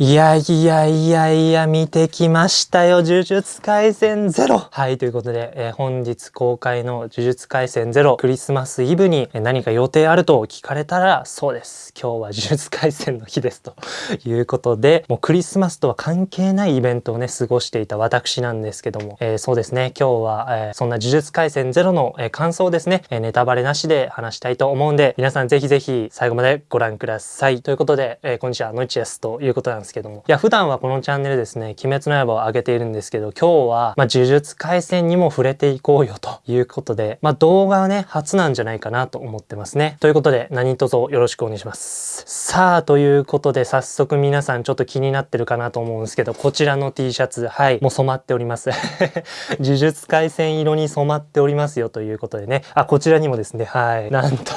いやいやいやいや、見てきましたよ。呪術廻戦ゼロ。はい、ということで、えー、本日公開の呪術廻戦ゼロ、クリスマスイブに何か予定あると聞かれたら、そうです。今日は呪術廻戦の日です。ということで、もうクリスマスとは関係ないイベントをね、過ごしていた私なんですけども、えー、そうですね、今日は、えー、そんな呪術廻戦ゼロの、えー、感想をですね、えネタバレなしで話したいと思うんで、皆さんぜひぜひ最後までご覧ください。ということで、えー、こんにちは、ノイチです。ということなんですですけども。いや、普段はこのチャンネルですね、鬼滅の刃を上げているんですけど、今日は、まあ、呪術廻戦にも触れていこうよということで、まあ、動画はね、初なんじゃないかなと思ってますね。ということで、何卒よろしくお願いします。さあ、ということで、早速皆さんちょっと気になってるかなと思うんですけど、こちらの T シャツ、はい、もう染まっております。呪術廻戦色に染まっておりますよということでね、あ、こちらにもですね、はい、なんと、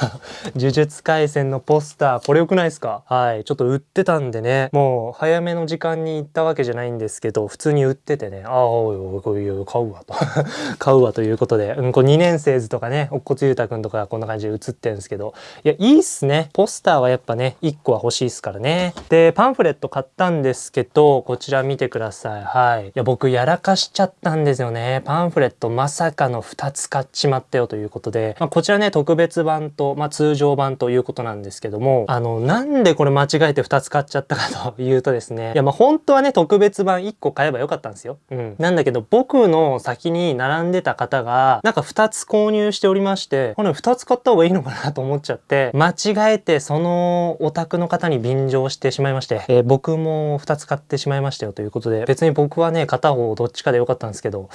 呪術廻戦のポスター、これ良くないですか？はい、ちょっと売ってたんでね、もう、早めの時間に行ったわけじゃないんですけど普通に売っててねああおいおいこういう買うわと。買うわということで、うん、こう2年生図とかねおっこつゆうたくんとかこんな感じで写ってるんですけどいやいいっすね。ポスターはやっぱね1個は欲しいっすからね。でパンフレット買ったんですけどこちら見てください。はい。いや僕やらかしちゃったんですよね。パンフレットまさかの2つ買っちまったよということで、まあ、こちらね特別版と、まあ、通常版ということなんですけどもあのなんでこれ間違えて2つ買っちゃったかというとですねいやまあ本当はね特別版1個買えばよかったんですよ。うん。なんだけど僕の先に並んでた方がなんか2つ購入しておりましてこれ2つ買った方がいいのかなと思っちゃって間違えてそのお宅の方に便乗してしまいまして、えー、僕も2つ買ってしまいましたよということで別に僕はね片方どっちかでよかったんですけど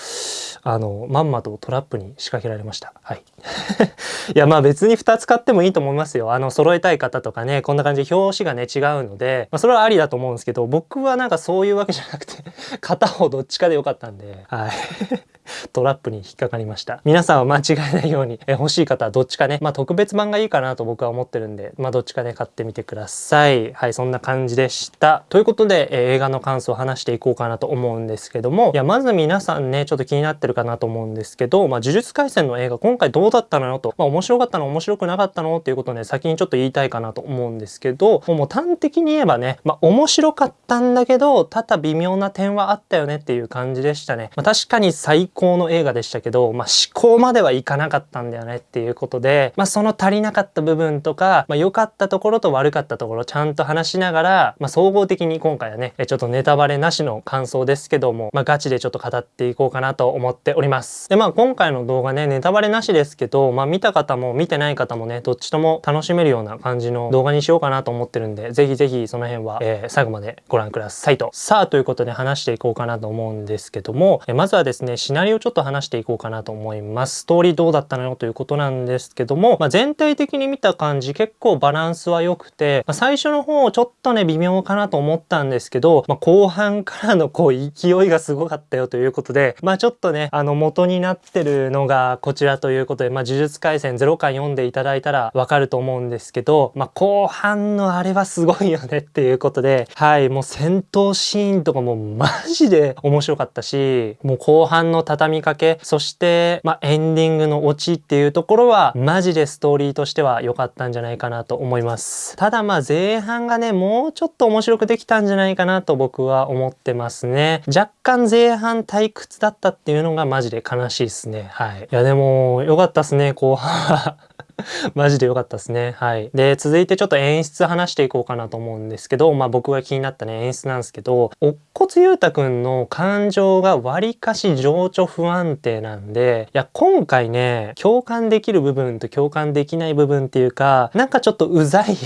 あのまんまとトラップに仕掛けられました。はい。いやまあ別に2つ買ってもいいと思いますよ。あの揃えたい方とかねこんな感じで表紙がね違うので、まあ、それはありだと思うんですけど僕はなんかそういうわけじゃなくて 片方どっちかでよかったんで、はい。トラップに引っかかりました。皆さんは間違えないように、え欲しい方はどっちかね、まあ特別版がいいかなと僕は思ってるんで、まあどっちかね買ってみてください。はい、そんな感じでした。ということで、え映画の感想を話していこうかなと思うんですけども、いや、まず皆さんね、ちょっと気になってるかなと思うんですけど、まあ呪術廻戦の映画今回どうだったのよと、まあ面白かったの面白くなかったのっていうことをね、先にちょっと言いたいかなと思うんですけど、もう端的に言えばね、まあ面白かったんだけど、ただ微妙な点はあったよねっていう感じでしたね。まあ確かに最高の映画でしたけど、まあ、思考まではいかなかったんだよねっていうことで、まあ、その足りなかった部分とか、まあ、良かったところと悪かったところちゃんと話しながら、まあ、総合的に今回はねちょっとネタバレなしの感想ですけども、まあ、ガチでちょっと語っていこうかなと思っております。でまあ今回の動画ねネタバレなしですけど、まあ、見た方も見てない方もねどっちとも楽しめるような感じの動画にしようかなと思ってるんでぜひぜひその辺は、えー、最後までご覧くださいと。さあということで話していこうかなと思うんですけども、えまずはですねシナリオちょっと話していこうかなと思います。ストーリーどうだったのよということなんですけども、まあ、全体的に見た感じ結構バランスは良くて、まあ、最初の方ちょっとね微妙かなと思ったんですけど、まあ、後半からのこう勢いがすごかったよということで、まあちょっとね、あの元になってるのがこちらということで、まあ呪術廻戦0巻読んでいただいたらわかると思うんですけど、まあ後半のあれはすごいよねっていうことで、はい、もう戦闘シーンとかもマジで面白かったし、もう後半の畳みかけ、そしてまあエンディングのオチっていうところはマジでストーリーとしては良かったんじゃないかなと思います。ただまあ前半がね、もうちょっと面白くできたんじゃないかなと僕は思ってますね。若干前半退屈だったっていうのがマジで悲しいですね。はい。いやでも良かったっすね、後半は。マジで良かったですね。はい。で、続いてちょっと演出話していこうかなと思うんですけど、まあ僕が気になったね、演出なんですけど、乙骨裕太くんの感情がわりかし情緒不安定なんで、いや、今回ね、共感できる部分と共感できない部分っていうか、なんかちょっとうざい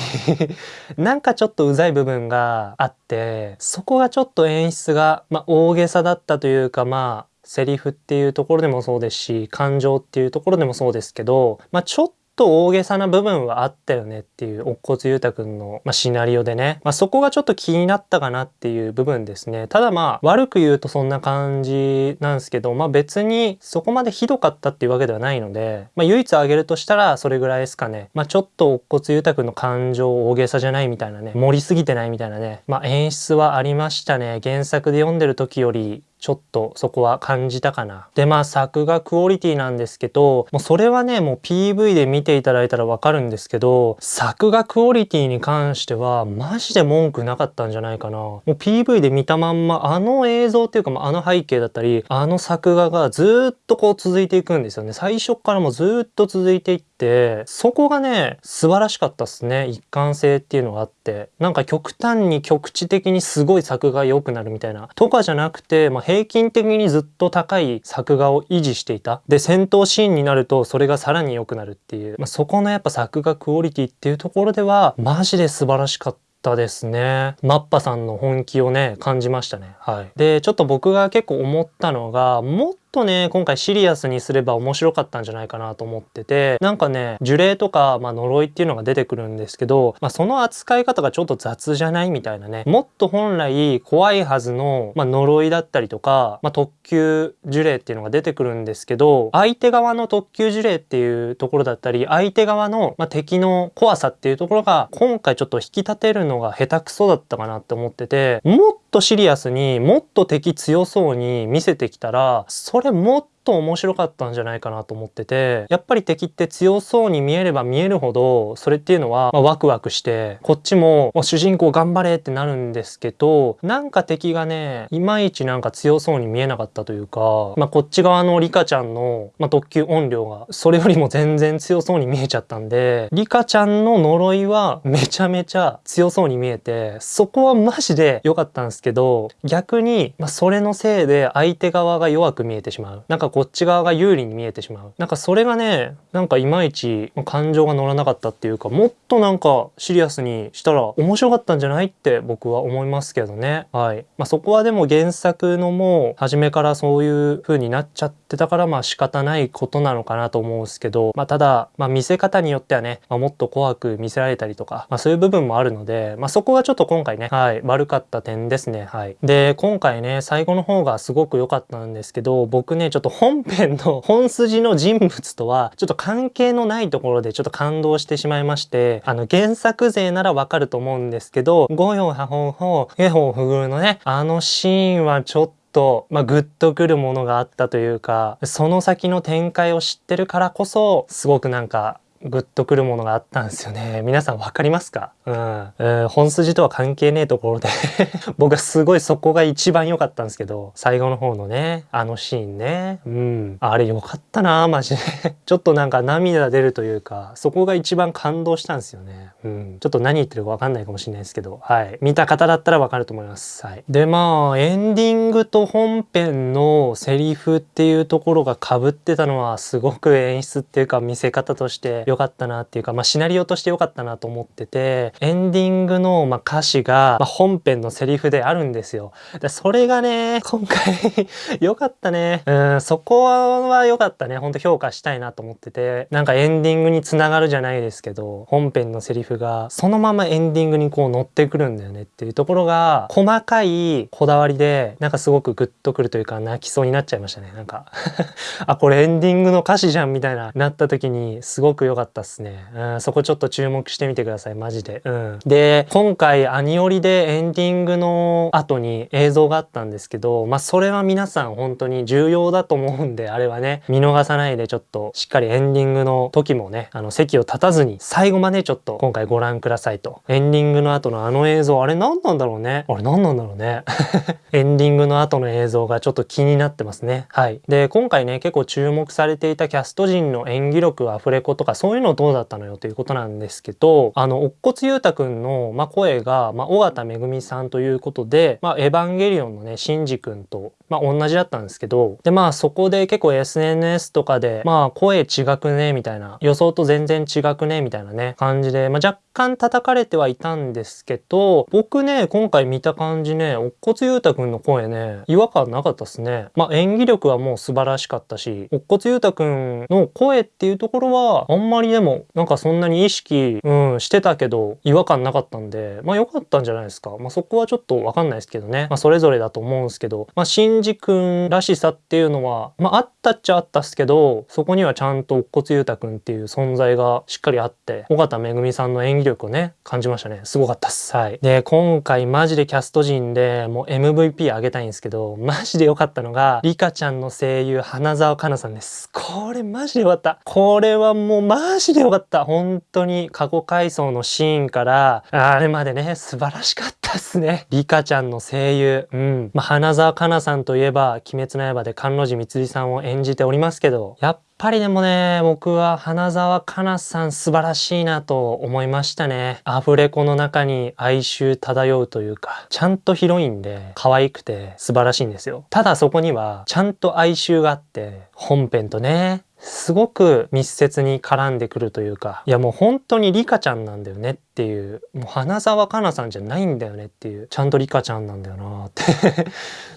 なんかちょっとうざい部分があって、そこがちょっと演出が、まあ大げさだったというか、まあ、セリフっていうところでもそうですし感情っていうところでもそうですけど、まあ、ちょっとと大げさな部分はあったよねっていう乙骨裕太くんの、まあ、シナリオでね、まあ、そこがちょっと気になったかなっていう部分ですね。ただまあ悪く言うとそんな感じなんですけどまあ別にそこまでひどかったっていうわけではないので、まあ、唯一挙げるとしたらそれぐらいですかね、まあ、ちょっと乙骨裕太くんの感情大げさじゃないみたいなね。盛りすぎてないみたいなね、まあ、演出はありましたね。原作で読んでる時よりちょっとそこは感じたかな。で、まあ作画クオリティなんですけど、もうそれはね、もう PV で見ていただいたらわかるんですけど、作画クオリティに関してはマジで文句なかったんじゃないかな。もう PV で見たまんまあの映像っていうか、あの背景だったり、あの作画がずっとこう続いていくんですよね。最初からもずっと続いていって、そこがね、素晴らしかったっすね。一貫性っていうのがあって。なんか極端に局地的にすごい作画良くなるみたいな。とかじゃなくて、まあ、平均的にずっと高い作画を維持していた。で、戦闘シーンになるとそれがさらに良くなるっていう。まあ、そこのやっぱ作画クオリティっていうところでは、マジで素晴らしかった。たですね。マッパさんの本気をね、感じましたね。はい。で、ちょっと僕が結構思ったのが、もっとね、今回シリアスにすれば面白かったんじゃないかなと思ってて、なんかね、呪霊とか、まあ、呪いっていうのが出てくるんですけど、まあ、その扱い方がちょっと雑じゃないみたいなね、もっと本来怖いはずの、まあ、呪いだったりとか、まあ、特級呪霊っていうのが出てくるんですけど、相手側の特級呪霊っていうところだったり、相手側の、まあ、敵の怖さっていうところが、今回ちょっと引き立てるのが下手くそだったかなって思ってて、もっとシリアスにもっと敵強そうに見せてきたらそれもっと面白かったんじゃないかなと思っててやっぱり敵って強そうに見えれば見えるほどそれっていうのは、ま、ワクワクしてこっちも主人公頑張れってなるんですけどなんか敵がねいまいちなんか強そうに見えなかったというか、まあ、こっち側のリカちゃんの、ま、特急音量がそれよりも全然強そうに見えちゃったんでリカちゃんの呪いはめちゃめちゃ強そうに見えてそこはマジで良かったんですけど逆に、まあ、それのせいで相手側が弱く見えてしまう。なんかこっち側が有利に見えてしまう。なんかそれがねなんかいまいち感情が乗らなかったっていうかもっとなんかシリアスにしたら面白かったんじゃないって僕は思いますけどね。はい。まあそこはでも原作のもう初めからそういう風になっちゃってたからまあ仕方ないことなのかなと思うんですけどまあただまあ見せ方によってはね、まあ、もっと怖く見せられたりとかまあそういう部分もあるのでまあそこがちょっと今回ねはい悪かった点ですね。はい。で今回ね最後の方がすごく良かったんですけど僕ねちょっと本編の本筋の人物とはちょっと関係のないところでちょっと感動してしまいまして、あの原作勢ならわかると思うんですけど、五葉派本法絵本不遇のね、あのシーンはちょっとと、まあ、グッとくるものがあったというか、その先の展開を知ってるからこそ、すごくなんかグッとくるものがあったんですよね。皆さん分かりますか？うん。えー、本筋とは関係ねえところで 僕はすごいそこが一番良かったんですけど、最後の方のね、あのシーンね。うん。あれ良かったなマジで ちょっとなんか涙出るというか、そこが一番感動したんですよね。うん。ちょっと何言ってるか分かんないかもしれないですけど、はい。見た方だったら分かると思います。はい。で、まあ、エンディングと本編のセリフっていうところが被ってたのはすごく演出っていうか見せ方として良かったなっていうか、まあ、シナリオとして良かったなと思っててエンディングのま歌詞がま本編のセリフであるんですよ。でそれがね今回 良かったね。うんそこは良かったね。ほんと評価したいなと思っててなんかエンディングにつながるじゃないですけど本編のセリフがそのままエンディングにこう乗ってくるんだよねっていうところが細かいこだわりでなんかすごくグッとくるというか泣きそうになっちゃいましたね。なんか あこれエンディングの歌詞じゃんみたいななった時にすごく良かったっすね。うん、そこちょっと注目してみてください、マジで。うん。で、今回アニオリでエンディングの後に映像があったんですけど、まあそれは皆さん本当に重要だと思うんで、あれはね、見逃さないでちょっとしっかりエンディングの時もね、あの席を立たずに最後までちょっと今回ご覧くださいと。エンディングの後のあの映像、あれ何なんだろうね？あれ何なんだろうね？エンディングの後の映像がちょっと気になってますね。はい。で、今回ね、結構注目されていたキャスト陣の演技力、アフレコとかそうういうのどうだったのよということなんですけど、あの、乙骨裕太くんの、まあ、声が、まあ、尾形めぐみさんということで、まあ、エヴァンゲリオンのね、シンジくんと、まあ、同じだったんですけど、で、まあ、そこで結構 SNS とかで、まあ、声違くね、みたいな、予想と全然違くね、みたいなね、感じで、まあ、若干叩かれてはいたんですけど、僕ね、今回見た感じね、乙骨裕太くんの声ね、違和感なかったっすね。まあ、演技力はもう素晴らしかったし、乙骨裕太くんの声っていうところは、あんまりでも、なんかそんなに意識、うん、してたけど、違和感なかったんで、まあ良かったんじゃないですか。まあそこはちょっとわかんないですけどね。まあそれぞれだと思うんですけど、まあ新ンジ君らしさっていうのは、まあ、あったっちゃあったっすけど、そこにはちゃんと乙骨裕太君っていう存在がしっかりあって、尾形めぐみさんの演技力をね、感じましたね。すごかったっす。はい。で、今回マジでキャスト陣でもう MVP あげたいんですけど、マジで良かったのが、リカちゃんの声優、花澤香菜さんです。これマジで良かった。これはもうマジで良かった。本当に過去回想のシーンから、あれまでね、素晴らしかったっすね。リカちゃんの声優。うん。まあ、花澤香菜さんとといえば、鬼滅の刃で甘露寺光さんを演じておりますけど、やっぱりでもね、僕は花澤香菜さん素晴らしいなと思いましたね。アフレコの中に哀愁漂うというか、ちゃんとヒロインで可愛くて素晴らしいんですよ。ただそこにはちゃんと哀愁があって、本編とね、すごく密接に絡んでくるというか、いやもう本当にリカちゃんなんだよねっていう、もう花澤香菜さんじゃないんだよねっていう、ちゃんとリカちゃんなんだよなって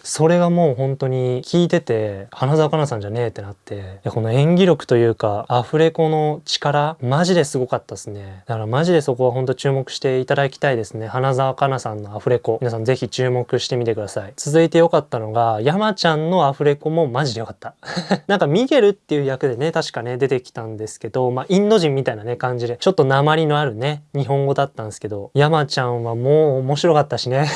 それがもう本当に聞いてて、花澤香菜さんじゃねえってなって、この演技力というか、アフレコの力、マジですごかったですね。だからマジでそこは本当注目していただきたいですね。花澤香菜さんのアフレコ。皆さんぜひ注目してみてください。続いて良かったのが、山ちゃんのアフレコもマジで良かった。なんかミゲルっていう役でね、確かね、出てきたんですけど、まあ、インド人みたいなね、感じで、ちょっと鉛のあるね、日本語だったんですけど、山ちゃんはもう面白かったしね。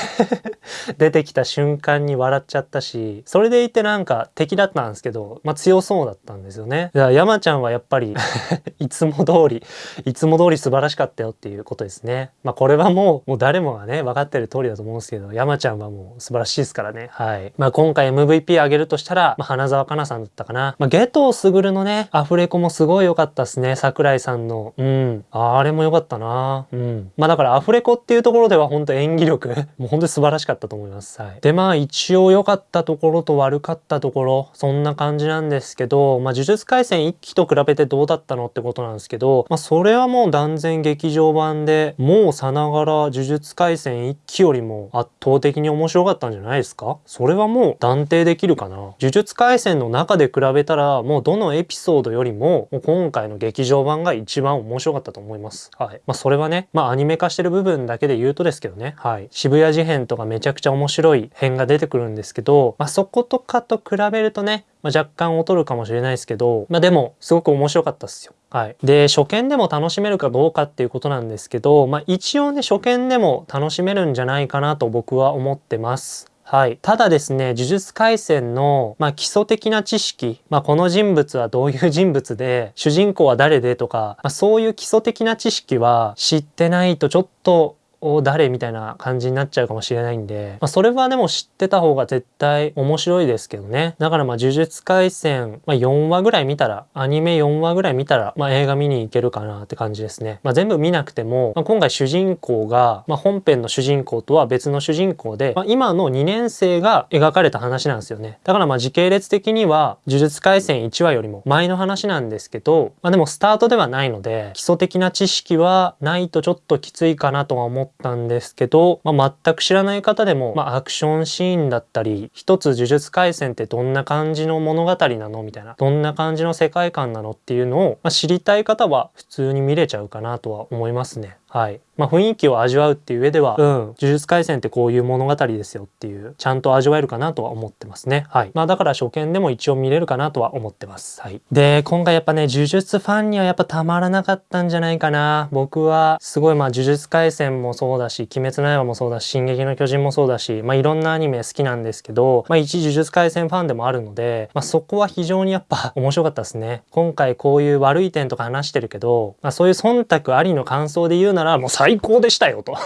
出てきた瞬間に笑っちゃったし、それでいてなんか敵だったんですけど、まあ強そうだったんですよね。だから山ちゃんはやっぱり いつも通り、いつも通り素晴らしかったよっていうことですね。まあこれはもう、もう誰もがね、分かってる通りだと思うんですけど、山ちゃんはもう素晴らしいですからね。はい。まあ今回 MVP あげるとしたら、まあ花澤香菜さんだったかな。まあゲトウスグルのね、アフレコもすごい良かったですね。桜井さんの。うん。あれも良かったな。うん。まあだからアフレコっていうところでは本当演技力、もう本当に素晴らしかったと思います。はい。でまあ一応良かったところと悪かったところ、そんな感じなんですけど、まあ呪術廻戦1期と比べてどうだったのってことなんですけど、まあそれはもう断然劇場版で、もうさながら呪術廻戦1期よりも圧倒的に面白かったんじゃないですか？それはもう断定できるかな？呪術廻戦の中で比べたら、もうどのエピソードよりも、もう今回の劇場版が一番面白かったと思います。はい。まあそれはね、まあアニメ化してる部分だけで言うとですけどね、はい。渋谷事変とかめちゃくちゃ面白い編が出てくるんでですけど、まあそことかと比べるとね、まあ、若干劣るかもしれないですけど、まあでもすごく面白かったっすよ。はい。で、初見でも楽しめるかどうかっていうことなんですけど、まあ一応ね、初見でも楽しめるんじゃないかなと僕は思ってます。はい。ただですね、呪術廻戦の、まあ、基礎的な知識、まあ、この人物はどういう人物で、主人公は誰でとか、まあ、そういう基礎的な知識は知ってないとちょっとを誰みたいな感じになっちゃうかもしれないんで、まあ、それはでも知ってた方が絶対面白いですけどね。だからまあ呪術廻戦、まあ、4話ぐらい見たら、アニメ4話ぐらい見たら、まあ、映画見に行けるかなって感じですね。まあ、全部見なくても、まあ、今回主人公が、まあ、本編の主人公とは別の主人公で、まあ、今の2年生が描かれた話なんですよね。だからまあ時系列的には呪術廻戦1話よりも前の話なんですけど、まあ、でもスタートではないので、基礎的な知識はないとちょっときついかなとは思ったんですけど、まあ、全く知らない方でも、まあ、アクションシーンだったり、一つ呪術廻戦ってどんな感じの物語なの？みたいな、どんな感じの世界観なの？っていうのを、まあ、知りたい方は普通に見れちゃうかなとは思いますね。はい。まあ雰囲気を味わうっていう上では、うん、呪術廻戦ってこういう物語ですよっていう、ちゃんと味わえるかなとは思ってますね。はい。まあだから初見でも一応見れるかなとは思ってます。はい。で、今回やっぱね、呪術ファンにはやっぱたまらなかったんじゃないかな。僕はすごいまあ呪術廻戦もそうだし、鬼滅の刃もそうだし、進撃の巨人もそうだし、まあいろんなアニメ好きなんですけど、まあ一呪術廻戦ファンでもあるので、まあそこは非常にやっぱ 面白かったですね。今回こういう悪い点とか話してるけど、まあそういう忖度ありの感想で言うならもう最高でしたよと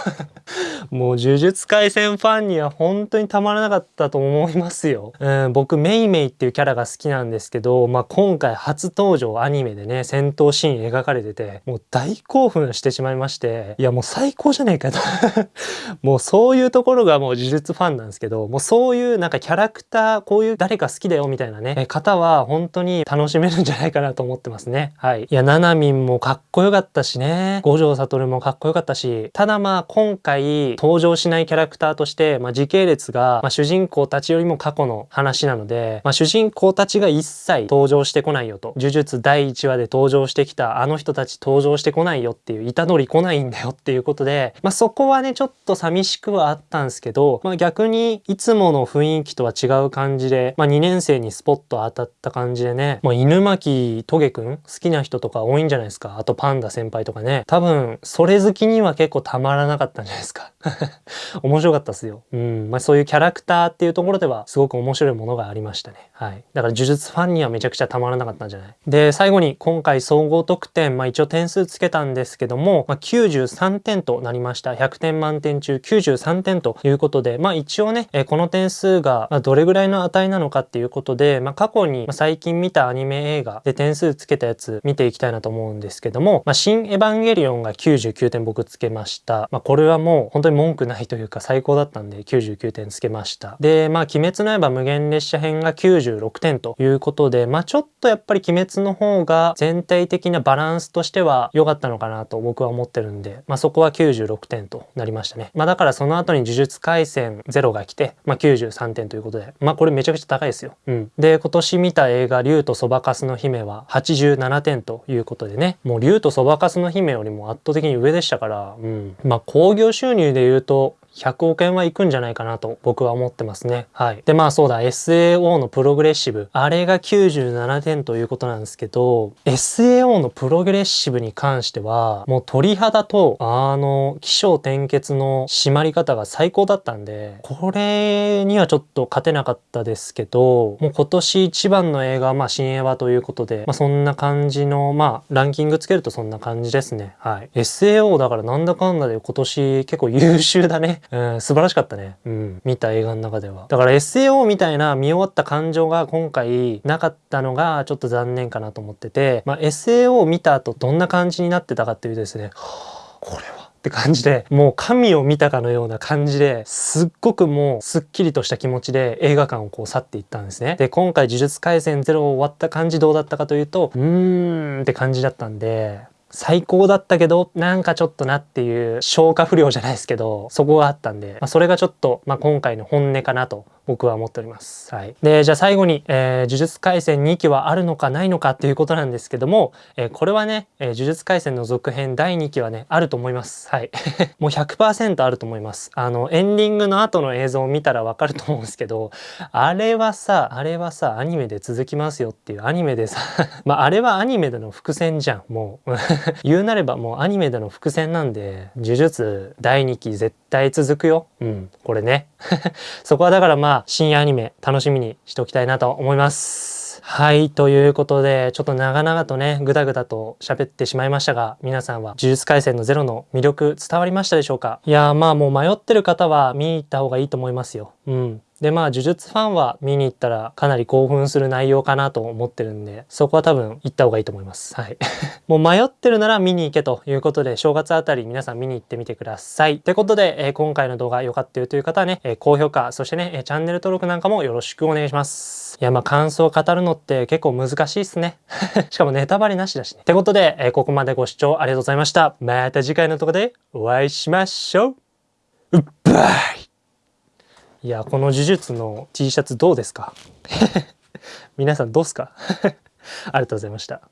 もう呪術廻戦ファンには本当にたまらなかったと思いますよ。うん、僕メイメイっていうキャラが好きなんですけど、まあ今回初登場アニメでね、戦闘シーン描かれてて、もう大興奮してしまいまして、いやもう最高じゃねえかと もうそういうところがもう呪術ファンなんですけど、もうそういうなんかキャラクター、こういう誰か好きだよみたいなね、方は本当に楽しめるんじゃないかなと思ってますね。はい。いや、ナナミンもかっこよかったしね、五条悟もかっこよかったし、ただまあ今回登場しないキャラクターとして、まあ、時系列が、まあ、主人公たちよりも過去の話なので、まあ、主人公たちが一切登場してこないよと。呪術第1話で登場してきたあの人たち登場してこないよっていう、板取り来ないんだよっていうことで、まあ、そこはね、ちょっと寂しくはあったんですけど、まあ、逆にいつもの雰囲気とは違う感じで、まあ、2年生にスポット当たった感じでね、まあ、犬巻トゲくん？好きな人とか多いんじゃないですか？あとパンダ先輩とかね。多分、それ好きには結構たまらなかったんじゃないですか。面白かったっすよ。うん。まあ、そういうキャラクターっていうところではすごく面白いものがありましたね。はい。だから呪術ファンにはめちゃくちゃたまらなかったんじゃない？で、最後に今回総合得点、まあ一応点数つけたんですけども、まあ、93点となりました。100点満点中93点ということで、まあ一応ね、えこの点数がまどれぐらいの値なのかっていうことで、まあ過去にま最近見たアニメ映画で点数つけたやつ見ていきたいなと思うんですけども、まあ新エヴァンゲリオンが99点僕つけました。まあこれはもう本当に文句ないといういうか最高だったんで99点つけました。で、まあ鬼滅の刃無限列車編が96点ということで、まあちょっとやっぱり鬼滅の方が全体的なバランスとしては良かったのかなと僕は思ってるんで、まあそこは96点となりましたね。まあだからその後に呪術廻戦0が来て、まあ93点ということで、まあこれめちゃくちゃ高いですよ。うん。で、今年見た映画竜とそばかすの姫は87点ということでね、もう竜とそばかすの姫よりも圧倒的に上でしたから、うん。まあ興行収入で言うと、100億円はいくんじゃないかなと僕は思ってますね。はい。で、まあそうだ、SAO のプログレッシブ。あれが97点ということなんですけど、SAO のプログレッシブに関しては、もう鳥肌と、あの、気象転結の締まり方が最高だったんで、これにはちょっと勝てなかったですけど、もう今年一番の映画は、まあ新映画ということで、まあそんな感じの、まあランキングつけるとそんな感じですね。はい。SAO だからなんだかんだで今年結構優秀だね。うん、素晴らしかったね。うん。見た映画の中では。だから SAO みたいな見終わった感情が今回なかったのがちょっと残念かなと思ってて、まあ、SAO を見た後どんな感じになってたかっていうとですね、これはって感じで、もう神を見たかのような感じで、すっごくもうすっきりとした気持ちで映画館をこう去っていったんですね。で、今回呪術廻戦0終わった感じどうだったかというと、うーんって感じだったんで、最高だったけど、なんかちょっとなっていう消化不良じゃないですけど、そこがあったんで、まあ、それがちょっと、まあ、今回の本音かなと僕は思っております。はい。で、じゃあ最後に、えー、呪術廻戦2期はあるのかないのかっていうことなんですけども、えー、これはね、えー、呪術廻戦の続編第2期はね、あると思います。はい。もう100%あると思います。あの、エンディングの後の映像を見たらわかると思うんですけど、あれはさ、あれはさ、アニメで続きますよっていうアニメでさ まあ、あれはアニメでの伏線じゃん、もう。言うなればもうアニメでの伏線なんで、呪術第2期絶対続くよ。うん、これね。そこはだからまあ、新アニメ楽しみにしておきたいなと思います。はい。ということで、ちょっと長々とね、ぐだぐだと喋ってしまいましたが、皆さんは呪術廻戦のゼロの魅力伝わりましたでしょうか？いやまあもう迷ってる方は見に行った方がいいと思いますよ。うん。でまあ呪術ファンは見に行ったらかなり興奮する内容かなと思ってるんでそこは多分行った方がいいと思います。はい。もう迷ってるなら見に行けということで正月あたり皆さん見に行ってみてください。ってことで、えー、今回の動画良かったよという方はね、えー、高評価そしてね、えー、チャンネル登録なんかもよろしくお願いします。いやまあ感想を語るのって結構難しいっすね。しかもネタバレなしだしね。ってことで、えー、ここまでご視聴ありがとうございました。また次回の動画でお会いしましょう。うっばい。いや、この呪術の T シャツどうですか？皆さんどうすか？ありがとうございました。